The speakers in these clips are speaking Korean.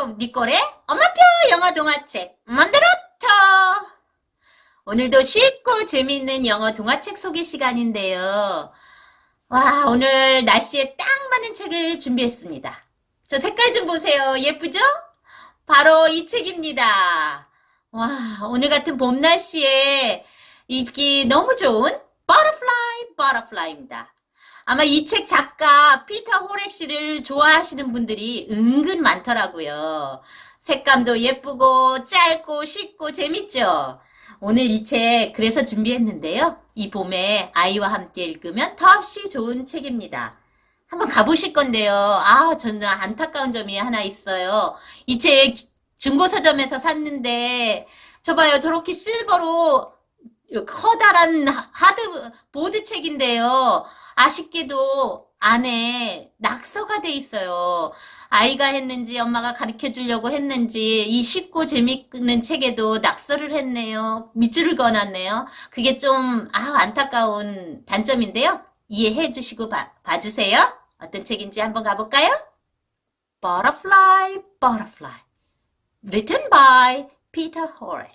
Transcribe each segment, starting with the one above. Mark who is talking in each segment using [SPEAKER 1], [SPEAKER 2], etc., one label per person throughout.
[SPEAKER 1] 안녕하세요. 니꼬의 엄마표 영어 동화책 만들었죠. 오늘도 쉽고 재미있는 영어 동화책 소개 시간인데요. 와, 오늘 날씨에 딱 맞는 책을 준비했습니다. 저 색깔 좀 보세요. 예쁘죠? 바로 이 책입니다. 와, 오늘 같은 봄 날씨에 읽기 너무 좋은 Butterfly, Butterfly입니다. 아마 이 책 작가 피터 호렉 씨를 좋아하시는 분들이 은근 많더라고요. 색감도 예쁘고 짧고 쉽고 재밌죠? 오늘 이 책 그래서 준비했는데요. 이 봄에 아이와 함께 읽으면 더없이 좋은 책입니다. 한번 가보실 건데요. 아, 저는 안타까운 점이 하나 있어요. 이 책 중고 서점에서 샀는데 저 봐요. 저렇게 실버로 커다란 하드 보드 책인데요. 아쉽게도 안에 낙서가 돼 있어요. 아이가 했는지 엄마가 가르쳐 주려고 했는지 이 쉽고 재밌는 책에도 낙서를 했네요. 밑줄을 그어놨네요. 그게 좀 아, 안타까운 단점인데요. 이해해 주시고 봐, 봐주세요. 어떤 책인지 한번 가볼까요? Butterfly, Butterfly Written by Peter Horry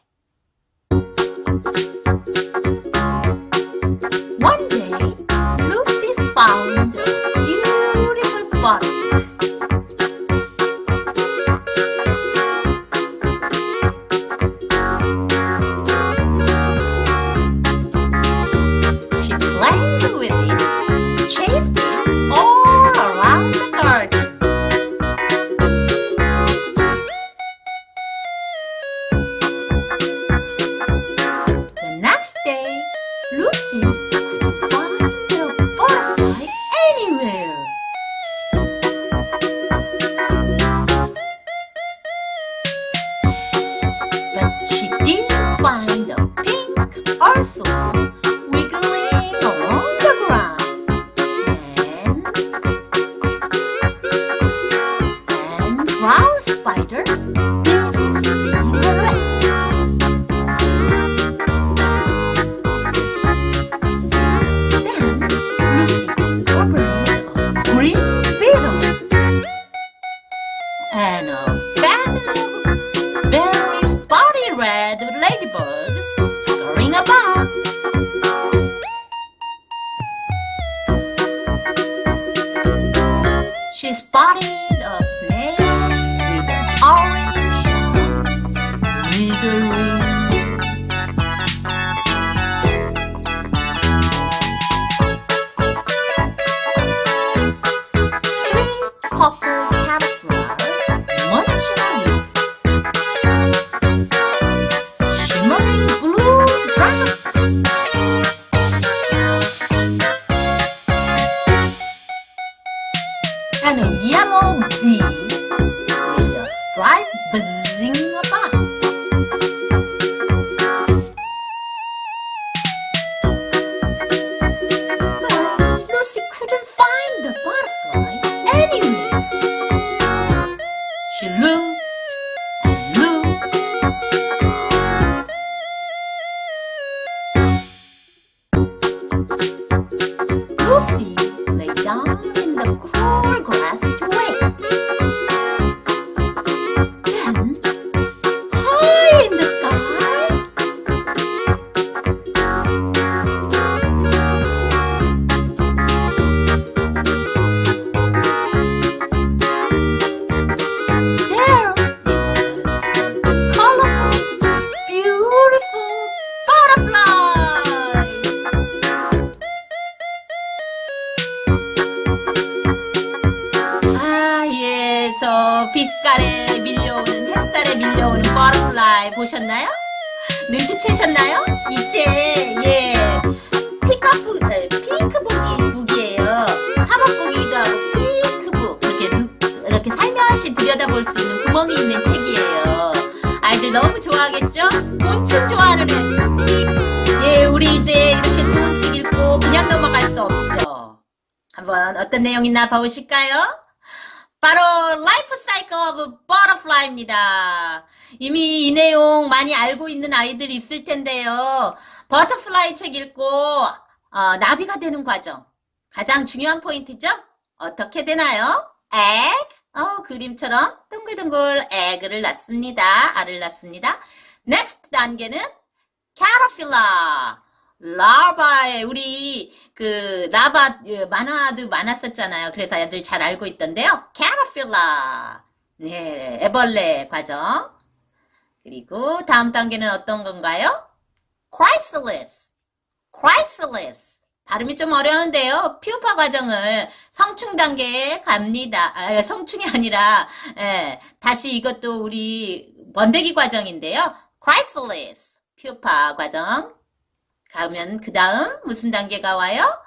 [SPEAKER 1] 눈치채셨나요? 이 책, 예, 피카프, 에, 핑크북이 북이에요. 하박북이기도 하고 핑크북 이렇게 누- 이렇게 살며시 들여다볼 수 있는 구멍이 있는 책이에요. 아이들 너무 좋아하겠죠? 곤충 좋아하는 애. 예, 우리 이제 이렇게 좋은 책 읽고 그냥 넘어갈 수 없죠. 한번 어떤 내용 있나 봐보실까요? 바로 Life Cycle of Butterfly입니다. 이미 이 내용 많이 알고 있는 아이들이 있을 텐데요. butterfly 책 읽고 어, 나비가 되는 과정 가장 중요한 포인트죠? 어떻게 되나요? egg? 어, 그림처럼 둥글둥글 egg를 낳습니다. 알을 낳습니다. next 단계는 caterpillar. larva에 우리 그 라바 예, 만화도 많았었잖아요. 그래서 애들 잘 알고 있던데요. caterpillar. 네, 애벌레 과정. 그리고 다음 단계는 어떤 건가요? chrysalis. chrysalis. 발음이 좀 어려운데요. 피우파 과정을 성충 단계에 갑니다. 아, 성충이 아니라 예, 다시 이것도 우리 번데기 과정인데요. chrysalis. 피우파 과정. 가면 그 다음 무슨 단계가 와요?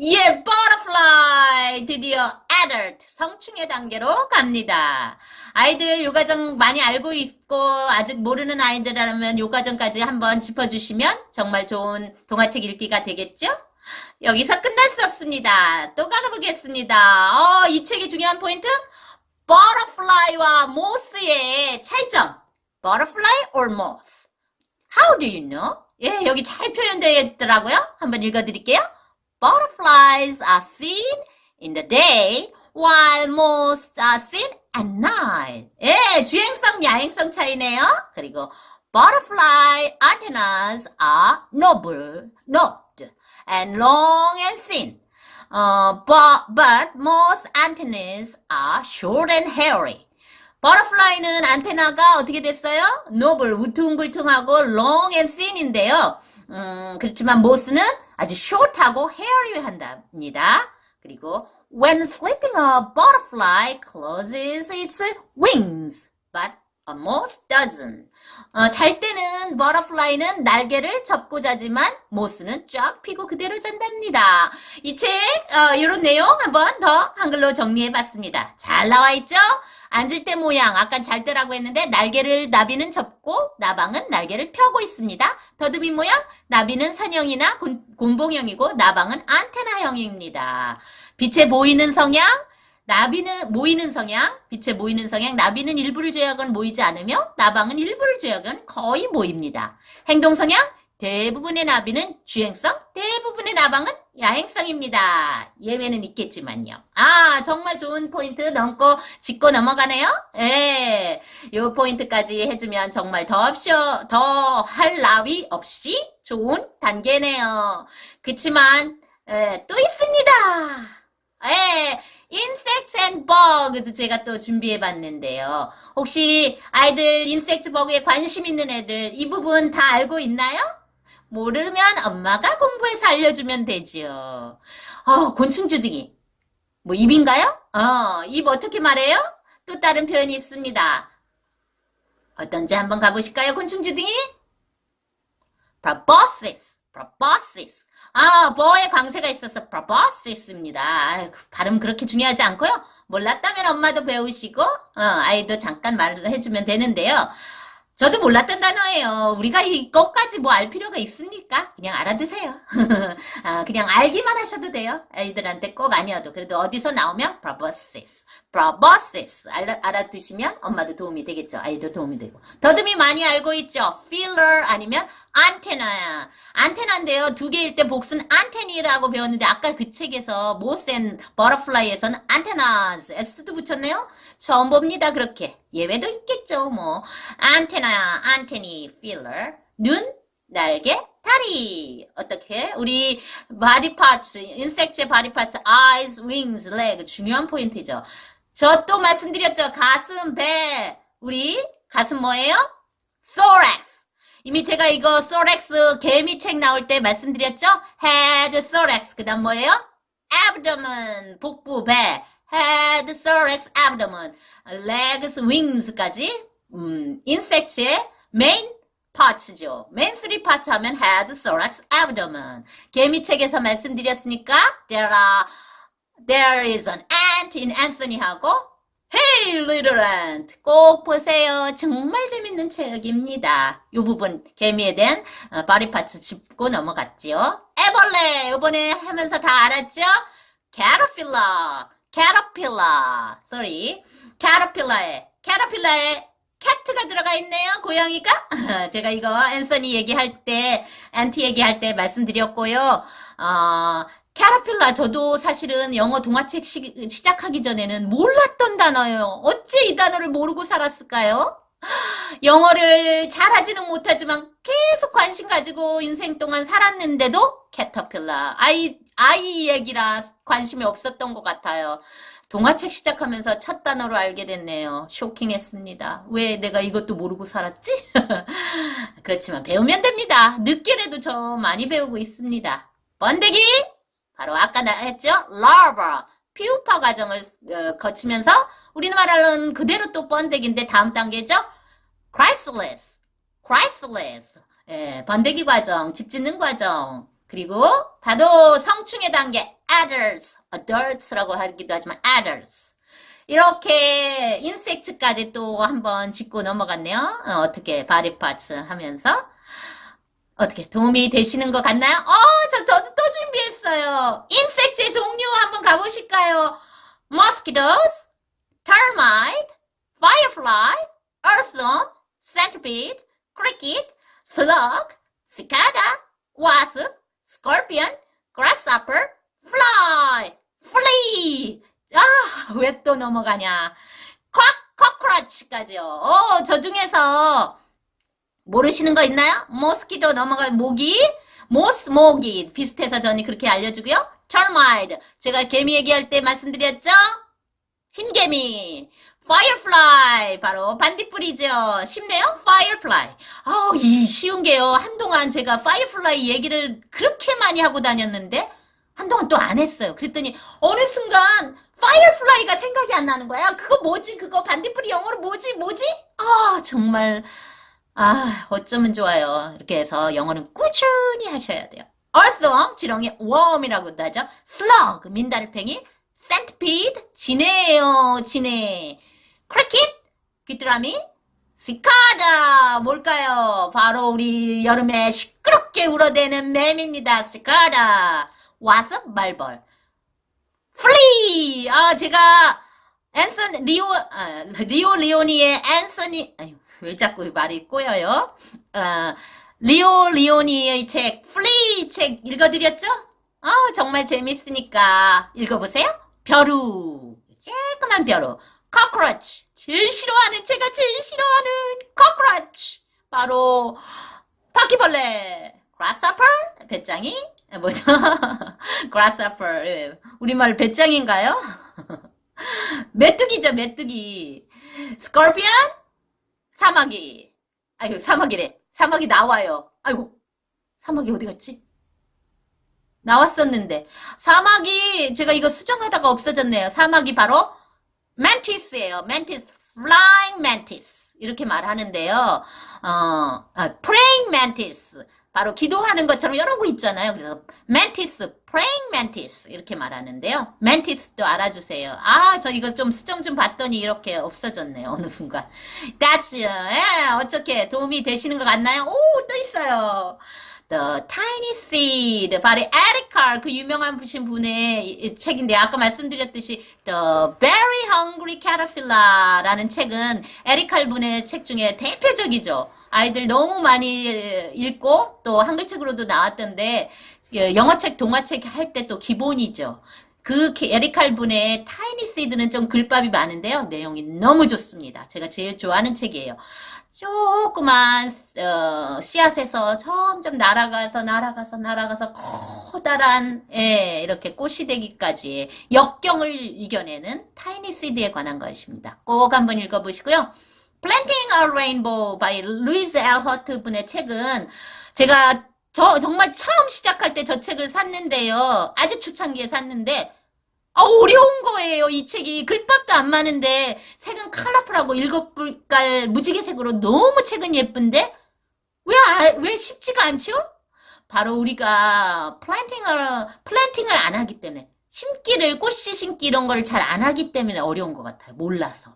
[SPEAKER 1] 예, butterfly. 드디어 adult, 성충의 단계로 갑니다. 아이들 요 과정 많이 알고 있고 아직 모르는 아이들이라면 요 과정까지 한번 짚어주시면 정말 좋은 동화책 읽기가 되겠죠? 여기서 끝날 수 없습니다. 또 가보겠습니다. 어, 이 책의 중요한 포인트? butterfly와 moth의 차이점. butterfly or moth? How do you know? 예, 여기 잘 표현되어 있더라고요. 한번 읽어드릴게요. Butterflies are seen in the day, while moths are seen at night. 예, 주행성, 야행성 차이네요. 그리고 butterfly antennas are noble, knobed, and long and thin. 어, but, but most antennas are short and hairy. 버터플라이는 안테나가 어떻게 됐어요? 노블, 우퉁불퉁하고 long and thin인데요. 음, 그렇지만 모스는 아주 short하고 hairy한답니다. 그리고 when sleeping a butterfly closes its wings, but moth doesn't. 어, 잘 때는 버터플라이는 날개를 접고 자지만 모스는 쫙 펴고 그대로 잔답니다. 이책 어, 이런 내용 한번 더 한글로 정리해봤습니다. 잘 나와 있죠? 앉을 때 모양 아까 잘 때라고 했는데 날개를 나비는 접고 나방은 날개를 펴고 있습니다. 더듬이 모양 나비는 산형이나 곤, 곤봉형이고 나방은 안테나형입니다. 빛에 보이는 성향 나비는 모이는 성향, 빛에 모이는 성향, 나비는 일부를 제약은 모이지 않으며 나방은 일부를 제약은 거의 모입니다. 행동 성향, 대부분의 나비는 주행성, 대부분의 나방은 야행성입니다. 예외는 있겠지만요. 아, 정말 좋은 포인트 넘고 짚고 넘어가네요. 예. 요 포인트까지 해주면 정말 더없이, 더할 나위 없이 좋은 단계네요. 그치만, 예, 또 있습니다. 예. insect and bugs 제가 또 준비해 봤는데요. 혹시 아이들 insect bug에 관심 있는 애들 이 부분 다 알고 있나요? 모르면 엄마가 공부해서 알려주면 되죠. 어, 곤충주둥이. 뭐 입인가요? 어, 입 어떻게 말해요? 또 다른 표현이 있습니다. 어떤지 한번 가보실까요? 곤충주둥이? proboscis. proboscis. 아, 버에 광세가 있어서 proboscis입니다. 아유, 발음 그렇게 중요하지 않고요. 몰랐다면 엄마도 배우시고 어, 아이도 잠깐 말을 해주면 되는데요. 저도 몰랐던 단어예요. 우리가 이것까지 뭐 알 필요가 있습니까? 그냥 알아두세요. 아, 그냥 알기만 하셔도 돼요. 아이들한테 꼭 아니어도. 그래도 어디서 나오면 proboscis. Proboscis. 알아, 알아두시면 엄마도 도움이 되겠죠. 아이도 도움이 되고. 더듬이 많이 알고 있죠. filler 아니면 안테나야. 안테나인데요. 두 개일 때 복수는 안테니라고 배웠는데 아까 그 책에서 모센 버터플라이에서는 안테나스 S도 붙였네요. 처음 봅니다. 그렇게. 예외도 있겠죠. 뭐 안테나, 안테니, 필러, 눈, 날개, 다리. 어떻게? 우리 body parts, insect의 body parts, eyes, wings, leg 중요한 포인트죠. 저 또 말씀드렸죠. 가슴, 배. 우리 가슴 뭐예요? thorax. 이미 제가 이거 thorax 개미 책 나올 때 말씀드렸죠? head, thorax. 그 다음 뭐예요? abdomen, 복부, 배. head, thorax, abdomen, legs, wings까지 음, insect의 main parts죠. main three parts 하면 head, thorax, abdomen. 개미책에서 말씀드렸으니까 there are there is an in Anthony하고 Hey little ant 꼭 보세요. 정말 재밌는 책입니다. 이 부분 개미에 대한 어, 바디 파츠 짚고 넘어갔지요. 애벌레 이번에 하면서 다 알았죠? caterpillar caterpillar, sorry, caterpillar에, caterpillar에 cat가 들어가 있네요. 고양이가. 제가 이거 앤서니 얘기할 때, ant 얘기할 때 말씀드렸고요. 어, caterpillar 저도 사실은 영어 동화책 시, 시작하기 전에는 몰랐던 단어예요. 어째 이 단어를 모르고 살았을까요? 영어를 잘하지는 못하지만 계속 관심 가지고 인생 동안 살았는데도 caterpillar 아이 아이 얘기라 관심이 없었던 것 같아요. 동화책 시작하면서 첫 단어로 알게 됐네요. 쇼킹했습니다. 왜 내가 이것도 모르고 살았지? 그렇지만 배우면 됩니다. 늦게라도 저 많이 배우고 있습니다. 번데기! 바로 아까 나 했죠? larva, 피우파 과정을 어, 거치면서 우리말로는 그대로 또 번데기인데 다음 단계죠? chrysalis, chrysalis, 예, 번데기 과정, 집 짓는 과정, 그리고 바로 성충의 단계 adults, adults라고 하기도 하지만 adults. 이렇게 인섹트까지 또 한번 짚고 넘어갔네요. 어, 떻게 body parts 하면서 어떻게 도움이 되시는 것 같나요? 어, 저, 저, 또 준비했어요. 인섹트의 종류 한번 가보실까요? mosquitoes, termite, firefly, earthworm, centipede, cricket, slug, cicada, wasp, scorpion, grasshopper, fly, flea. 아, 왜 또 넘어가냐. 콱, cockroach까지요. 어, 저 중에서 모르시는 거 있나요? 모스키도 넘어가 모기, 모스 모기 비슷해서 저는 그렇게 알려주고요. termite 제가 개미 얘기할 때 말씀드렸죠? 흰개미 firefly 바로 반딧불이죠. 쉽네요. firefly. 아우 이 쉬운 게요. 한동안 제가 firefly 얘기를 그렇게 많이 하고 다녔는데 한동안 또 안 했어요. 그랬더니 어느 순간 firefly가 생각이 안 나는 거야. 그거 뭐지? 그거 반딧불이 영어로 뭐지? 뭐지? 아 정말 아 어쩌면 좋아요. 이렇게 해서 영어는 꾸준히 하셔야 돼요. earthworm 지렁이 worm이라고도 하죠. slug 민달팽이 centipede 지네예요. 지네 cricket 귀뚜라미 cicada 뭘까요? 바로 우리 여름에 시끄럽게 울어대는 매미입니다. cicada wasp 말벌 flea 아 제가 앤선 리오 아, 리오 리오니의 앤서니 아유, 왜 자꾸 말이 꼬여요? 아, 리오 리오니의 책 flea 책 읽어드렸죠? 아 정말 재밌으니까 읽어보세요. 벼룩 쬐끄만 벼룩 cockroach 제일 싫어하는 제가 제일 싫어하는 cockroach 바로 바퀴벌레 grasshopper 배짱이 뭐죠? grasshopper 예. 우리말 배짱인가요? 메뚜기죠 메뚜기 scorpion 사마귀 아이고 사마귀래. 사마귀 나와요. 아이고 사마귀 어디 갔지? 나왔었는데. 사마귀 제가 이거 수정하다가 없어졌네요. 사마귀 바로 mantis예요. mantis flying mantis. 이렇게 말하는데요. 어, 아, praying 바로 기도하는 것처럼 여러 거 있잖아요. 그래서 mantis, praying mantis 이렇게 말하는데요. mantis도 알아주세요. 아, 저 이거 좀 수정 좀 봤더니 이렇게 없어졌네요. 어느 순간. that's, 예, 어떻게 도움이 되시는 것 같나요? 오, 또 있어요. The Tiny Seed, 바로 에리칼 그 유명한 부신 분의 책인데 아까 말씀드렸듯이 The Very Hungry Caterpillar라는 책은 에리칼 분의 책 중에 대표적이죠. 아이들 너무 많이 읽고 또 한글책으로도 나왔던데 영어책, 동화책 할 때 또 기본이죠. 그 에리칼 분의 타이니 시드는 좀 글밥이 많은데요. 내용이 너무 좋습니다. 제가 제일 좋아하는 책이에요. 조그만 어, 씨앗에서 점점 날아가서 날아가서 날아가서 커다란 예, 이렇게 꽃이 되기까지 역경을 이겨내는 타이니 시드에 관한 것입니다. 꼭 한번 읽어보시고요. Planting a Rainbow by 루이즈 엘 허트 분의 책은 제가 저 정말 처음 시작할 때 저 책을 샀는데요. 아주 초창기에 샀는데 아, 어려운 거예요. 이 책이 글밥도 안 많은데 색은 컬러풀하고 일곱불깔 무지개색으로 너무 책은 예쁜데 왜, 아, 왜 쉽지가 않죠? 바로 우리가 플랜팅을 플랜팅을 안 하기 때문에 심기를 꽃씨 심기 이런 걸잘안 하기 때문에 어려운 것 같아요. 몰라서.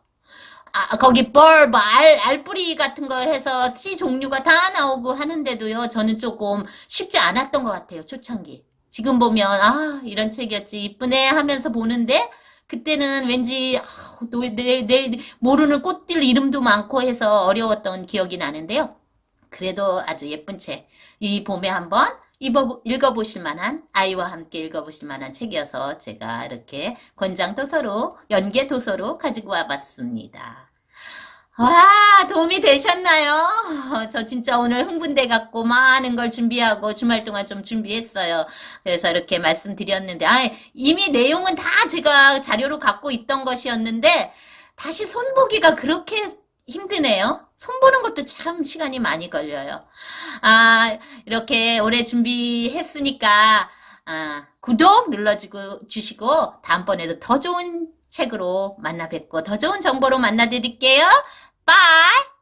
[SPEAKER 1] 아, 거기 벌, 뭐, 알, 알뿌리 같은 거 해서 씨 종류가 다 나오고 하는데도요, 저는 조금 쉽지 않았던 것 같아요, 초창기. 지금 보면, 아, 이런 책이었지, 이쁘네 하면서 보는데, 그때는 왠지, 아, 내, 내, 모르는 꽃들 이름도 많고 해서 어려웠던 기억이 나는데요. 그래도 아주 예쁜 책. 이 봄에 한번 읽어보실 만한, 아이와 함께 읽어보실 만한 책이어서 제가 이렇게 권장 도서로, 연계 도서로 가지고 와봤습니다. 와, 도움이 되셨나요? 저 진짜 오늘 흥분돼 갖고 많은 걸 준비하고 주말 동안 좀 준비했어요. 그래서 이렇게 말씀드렸는데, 아, 이미 내용은 다 제가 자료로 갖고 있던 것이었는데, 다시 손보기가 그렇게 힘드네요. 손보는 것도 참 시간이 많이 걸려요. 아, 이렇게 오래 준비했으니까, 아, 구독 눌러주고, 주시고, 다음번에도 더 좋은 책으로 만나 뵙고, 더 좋은 정보로 만나 드릴게요. 빠이!